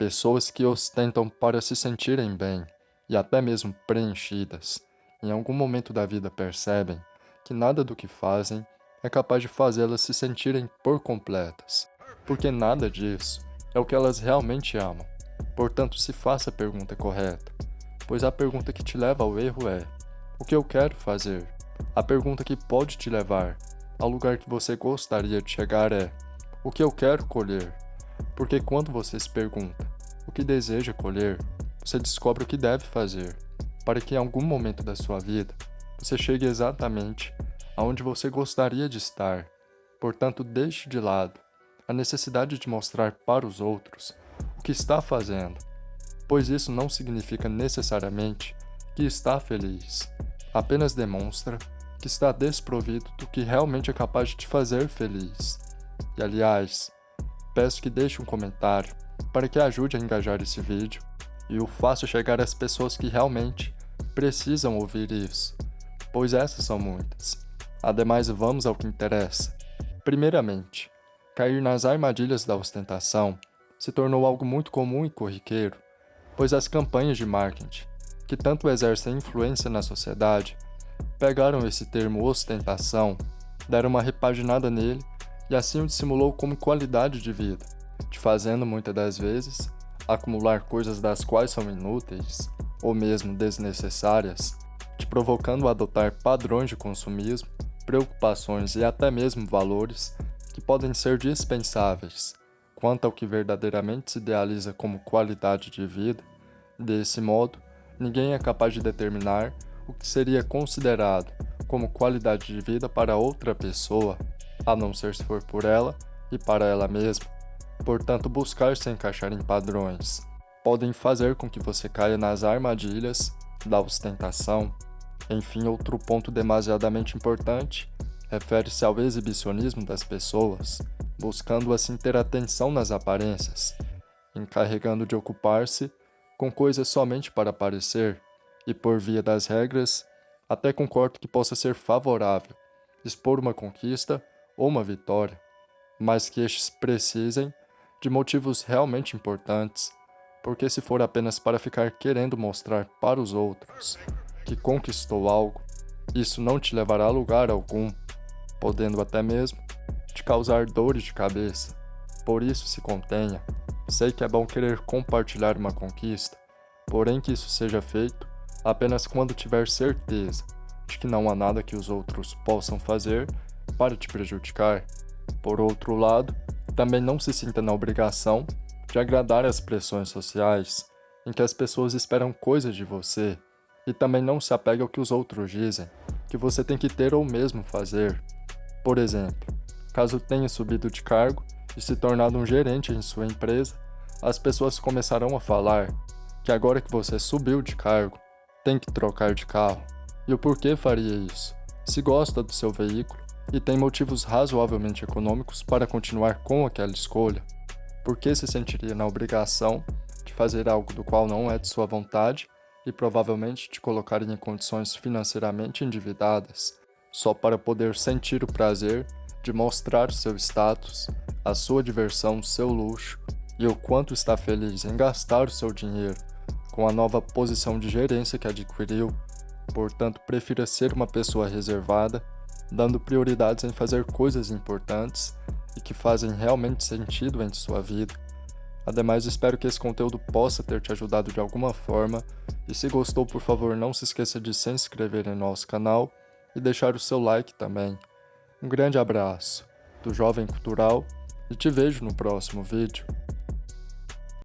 Pessoas que ostentam para se sentirem bem e até mesmo preenchidas, em algum momento da vida percebem que nada do que fazem é capaz de fazê-las se sentirem por completas, porque nada disso é o que elas realmente amam. Portanto, se faça a pergunta correta, pois a pergunta que te leva ao erro é: o que eu quero fazer? A pergunta que pode te levar ao lugar que você gostaria de chegar é: o que eu quero colher? Porque quando você se pergunta o que deseja colher, você descobre o que deve fazer, para que em algum momento da sua vida você chegue exatamente aonde você gostaria de estar. Portanto, deixe de lado a necessidade de mostrar para os outros o que está fazendo, pois isso não significa necessariamente que está feliz, apenas demonstra que está desprovido do que realmente é capaz de te fazer feliz. E aliás, peço que deixe um comentário para que ajude a engajar esse vídeo e o faça chegar às pessoas que realmente precisam ouvir isso, pois essas são muitas. Ademais, vamos ao que interessa. Primeiramente, cair nas armadilhas da ostentação se tornou algo muito comum e corriqueiro, pois as campanhas de marketing, que tanto exercem influência na sociedade, pegaram esse termo ostentação, deram uma repaginada nele e assim o dissimulou como qualidade de vida, te fazendo muitas das vezes acumular coisas das quais são inúteis ou mesmo desnecessárias, te provocando a adotar padrões de consumismo, preocupações e até mesmo valores que podem ser dispensáveis quanto ao que verdadeiramente se idealiza como qualidade de vida. Desse modo, ninguém é capaz de determinar o que seria considerado como qualidade de vida para outra pessoa, a não ser se for por ela e para ela mesma. Portanto, buscar se encaixar em padrões podem fazer com que você caia nas armadilhas da ostentação. Enfim, outro ponto demasiadamente importante refere-se ao exibicionismo das pessoas, buscando assim ter atenção nas aparências, encarregando de ocupar-se com coisas somente para aparecer, e por via das regras, até concordo que possa ser favorável expor uma conquista ou uma vitória, mas que estes precisem de motivos realmente importantes, porque se for apenas para ficar querendo mostrar para os outros que conquistou algo, isso não te levará a lugar algum, podendo até mesmo te causar dores de cabeça. Por isso se contenha. Sei que é bom querer compartilhar uma conquista, porém que isso seja feito apenas quando tiver certeza de que não há nada que os outros possam fazer para te prejudicar. Por outro lado, também não se sinta na obrigação de agradar às pressões sociais, em que as pessoas esperam coisas de você, e também não se apegue ao que os outros dizem, que você tem que ter ou mesmo fazer. Por exemplo, caso tenha subido de cargo e se tornado um gerente em sua empresa, as pessoas começarão a falar que agora que você subiu de cargo, tem que trocar de carro. E o porquê faria isso? Se gosta do seu veículo e tem motivos razoavelmente econômicos para continuar com aquela escolha, por que se sentiria na obrigação de fazer algo do qual não é de sua vontade e provavelmente te colocaria em condições financeiramente endividadas, só para poder sentir o prazer de mostrar seu status, a sua diversão, seu luxo e o quanto está feliz em gastar o seu dinheiro com a nova posição de gerência que adquiriu. Portanto, prefira ser uma pessoa reservada, dando prioridades em fazer coisas importantes e que fazem realmente sentido em sua vida. Ademais, espero que esse conteúdo possa ter te ajudado de alguma forma, e se gostou, por favor, não se esqueça de se inscrever em nosso canal e deixar o seu like também. Um grande abraço do Jovem Cultural e te vejo no próximo vídeo.